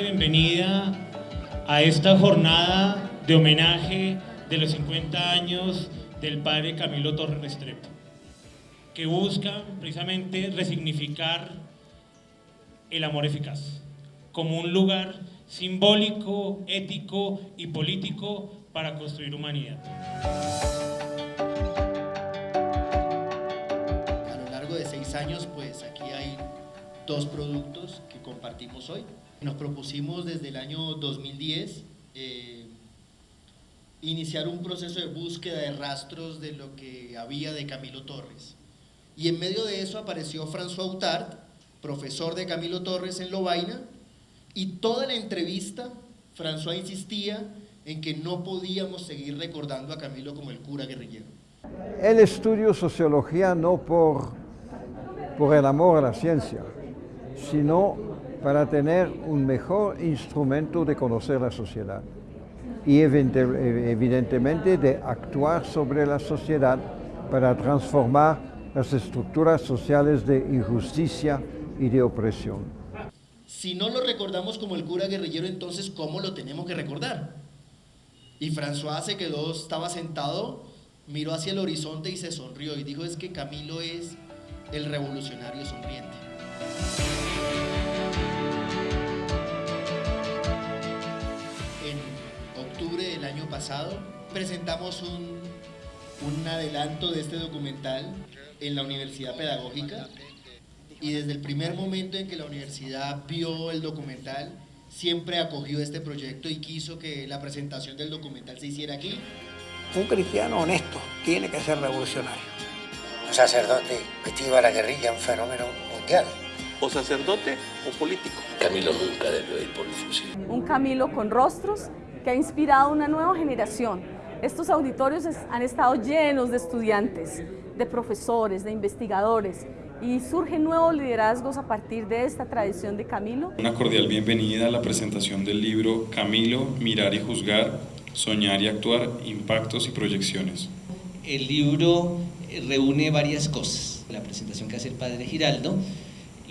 bienvenida a esta jornada de homenaje de los 50 años del padre Camilo Torres Restrepo, que busca precisamente resignificar el amor eficaz como un lugar simbólico, ético y político para construir humanidad. A lo largo de seis años, pues aquí hay dos productos que compartimos hoy. Nos propusimos desde el año 2010 eh, iniciar un proceso de búsqueda de rastros de lo que había de Camilo Torres. Y en medio de eso apareció François Autard, profesor de Camilo Torres en Lovaina, y toda la entrevista François insistía en que no podíamos seguir recordando a Camilo como el cura guerrillero. El estudio sociología no por, por el amor a la ciencia, sino para tener un mejor instrumento de conocer la sociedad y evidentemente de actuar sobre la sociedad para transformar las estructuras sociales de injusticia y de opresión. Si no lo recordamos como el cura guerrillero, entonces ¿cómo lo tenemos que recordar? Y François se quedó, estaba sentado, miró hacia el horizonte y se sonrió y dijo es que Camilo es el revolucionario sonriente. En octubre del año pasado presentamos un, un adelanto de este documental en la Universidad Pedagógica y desde el primer momento en que la universidad vio el documental siempre acogió este proyecto y quiso que la presentación del documental se hiciera aquí. Un cristiano honesto tiene que ser revolucionario. Un sacerdote metido a la guerrilla, un fenómeno mundial. O sacerdote o político. Camilo nunca debió ir por el fusil. Un Camilo con rostros que ha inspirado a una nueva generación. Estos auditorios han estado llenos de estudiantes, de profesores, de investigadores, y surgen nuevos liderazgos a partir de esta tradición de Camilo. Una cordial bienvenida a la presentación del libro Camilo, Mirar y Juzgar, Soñar y Actuar, Impactos y Proyecciones. El libro reúne varias cosas, la presentación que hace el padre Giraldo,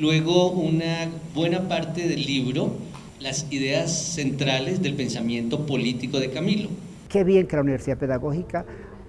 luego una buena parte del libro, las ideas centrales del pensamiento político de Camilo. Qué bien que la Universidad Pedagógica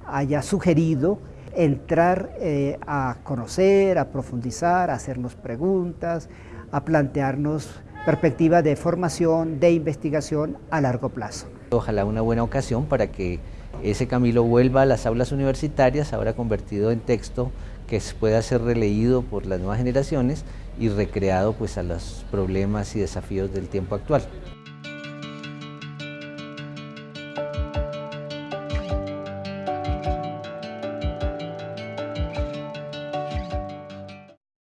haya sugerido entrar eh, a conocer, a profundizar, a hacernos preguntas, a plantearnos perspectivas de formación, de investigación a largo plazo. Ojalá una buena ocasión para que ese Camilo vuelva a las aulas universitarias, ahora convertido en texto que pueda ser releído por las nuevas generaciones y recreado pues, a los problemas y desafíos del tiempo actual.